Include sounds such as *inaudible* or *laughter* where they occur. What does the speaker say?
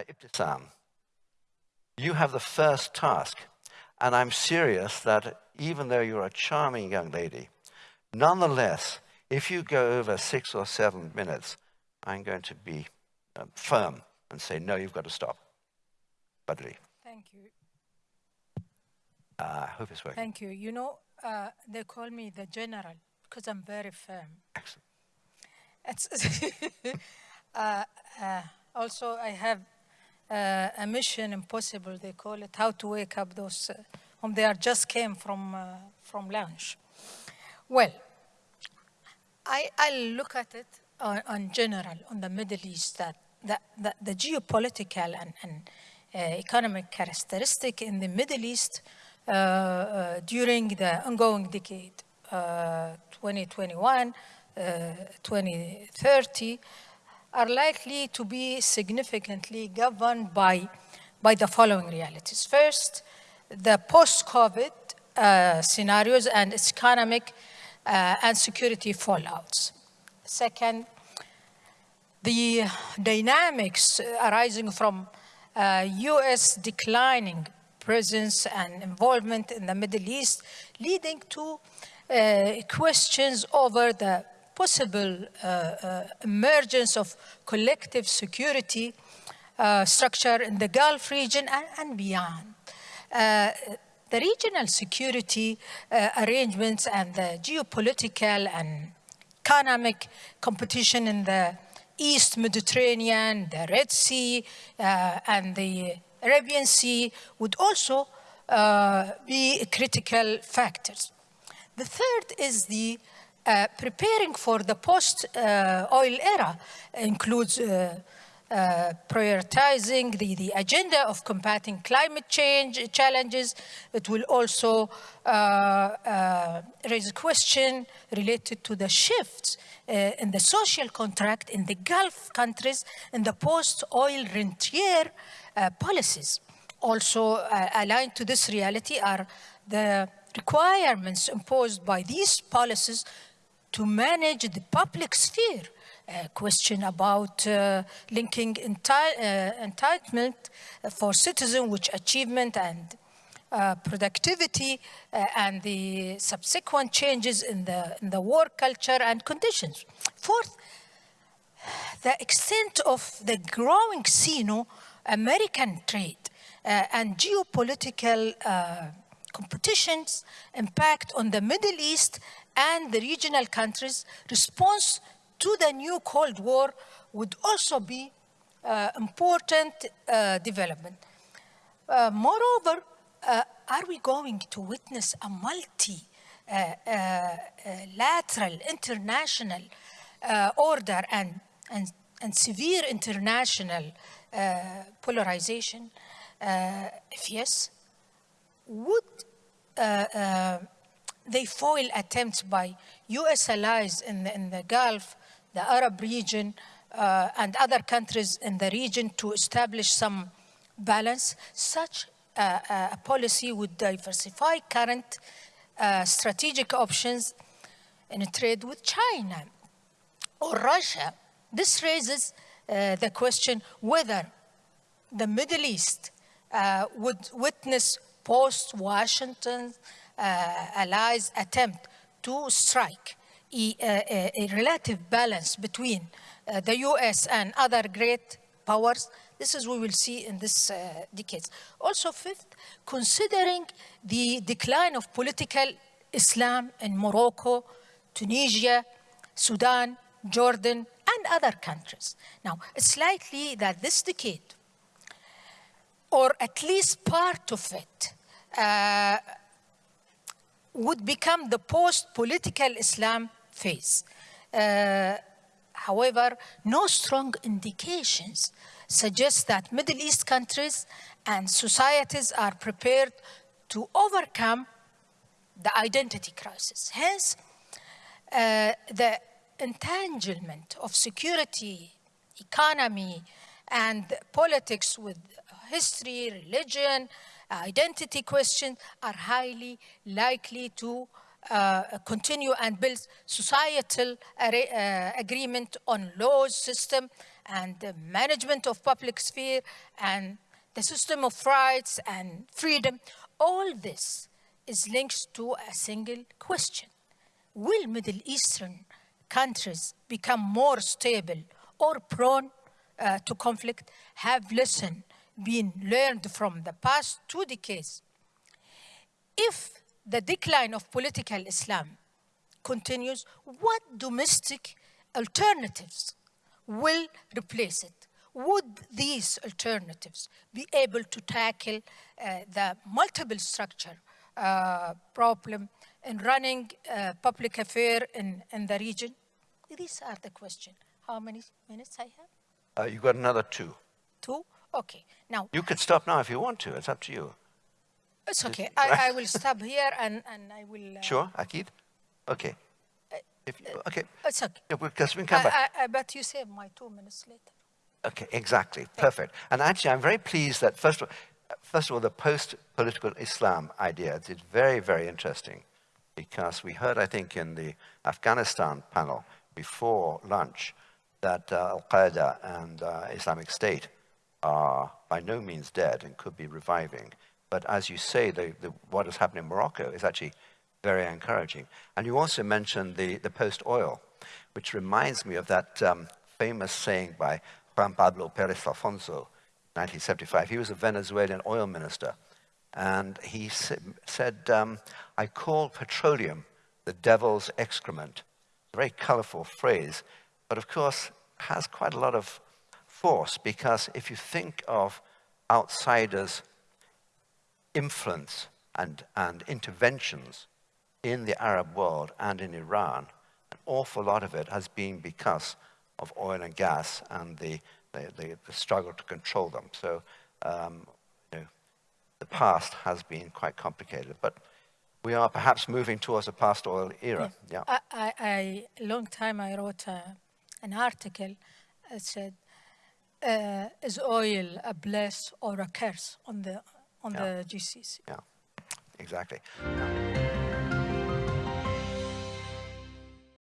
uh, Ibtisam, you have the first task. And I'm serious that even though you're a charming young lady, nonetheless, if you go over six or seven minutes, I'm going to be uh, firm and say, no, you've got to stop. Badri. Thank you. Uh, I hope it's working. Thank you. You know, uh, they call me the general because I'm very firm. Excellent. It's *laughs* uh, uh, also, I have uh, a mission impossible, they call it, how to wake up those uh, whom they are just came from, uh, from lunch. Well, I, I look at it on, on general, on the Middle East, that, that, that the geopolitical and, and uh, economic characteristic in the Middle East uh, uh, during the ongoing decade, 2021, 2030, are likely to be significantly governed by, by the following realities. First, the post-COVID uh, scenarios and its economic uh, and security fallouts. Second, the dynamics arising from uh, US declining presence and involvement in the Middle East, leading to uh, questions over the possible uh, uh, emergence of collective security uh, structure in the Gulf region and, and beyond. the regional security arrangements and the geopolitical and economic competition in the East Mediterranean, the Red Sea, uh, and the Arabian Sea would also uh, be critical factors. The third is the uh, preparing for the post-oil era includes uh, uh, prioritizing the, the agenda of combating climate change challenges. It will also uh, uh, raise a question related to the shifts uh, in the social contract in the Gulf countries in the post-oil rentier policies. Also aligned to this reality are the requirements imposed by these policies to manage the public sphere. A question about uh, linking enti uh, entitlement for citizens which achievement and uh, productivity uh, and the subsequent changes in the, in the work culture and conditions. Fourth, the extent of the growing Sino-American trade uh, and geopolitical uh, competitions impact on the Middle East and the regional countries' response to the new Cold War would also be uh, important uh, development. Uh, moreover, uh, are we going to witness a multi uh, uh, international order and, and, and severe international polarization? if yes, would they foil attempts by US allies in the, in the Gulf, the Arab region, uh, and other countries in the region to establish some balance. Such uh, a policy would diversify current uh, strategic options in trade with China or Russia. This raises uh, the question whether the Middle East uh, would witness post-Washington allies attempt to strike a, a, a relative balance between uh, the US and other great powers, this is what we will see in this uh, decades. Also fifth, considering the decline of political Islam in Morocco, Tunisia, Sudan, Jordan, and other countries. Now, it's likely that this decade, or at least part of it, uh, would become the post-political Islam phase. Uh, however, no strong indications suggest that Middle East countries and societies are prepared to overcome the identity crisis. Hence, uh, the entanglement of security, economy, and politics with history, religion, identity questions are highly likely to uh, continue and build societal uh, agreement on laws system and the management of public sphere and the system of rights and freedom. All this is linked to a single question. Will Middle Eastern countries become more stable or prone uh, to conflict? Have lesson been learned from the past two decades? If the decline of political Islam continues, what domestic alternatives will replace it? Would these alternatives be able to tackle uh, the multiple structure uh, problem in running uh, public affair in, in the region? These are the questions. How many minutes I have? Uh, you've got another two. Two? Okay. Now, You could stop now if you want to. It's up to you. it's okay. I, I will stop here and, and I will... uh, Sure, Akid? Okay. If you, okay. It's okay. Yeah, Because we can come back. I, I, I bet you save my two minutes later. Okay, exactly. Perfect. And actually, I'm very pleased that, first of all, first of all the post-political Islam idea is very, very interesting because we heard, I think, in the Afghanistan panel before lunch that uh, Al-Qaeda and uh, Islamic State are by no means dead and could be reviving. But as you say, the, the, what has happened in Morocco is actually very encouraging. And you also mentioned the, the post-oil, which reminds me of that um, famous saying by Juan Pablo Perez Alfonso, 1975. He was a Venezuelan oil minister. And he sa- said, um, I call petroleum the devil's excrement. A very colorful phrase, but of course has quite a lot of force because if you think of outsiders' influence and, and interventions in the Arab world and in Iran, an awful lot of it has been because of oil and gas and the, the, the, the struggle to control them. So um, you know, the past has been quite complicated, but we are perhaps moving towards a past oil era. Yeah. I, I, I a long time I wrote uh, an article that said, uh, "Is oil a bless or a curse on the on Yeah. the GCC?" Yeah, exactly. Yeah.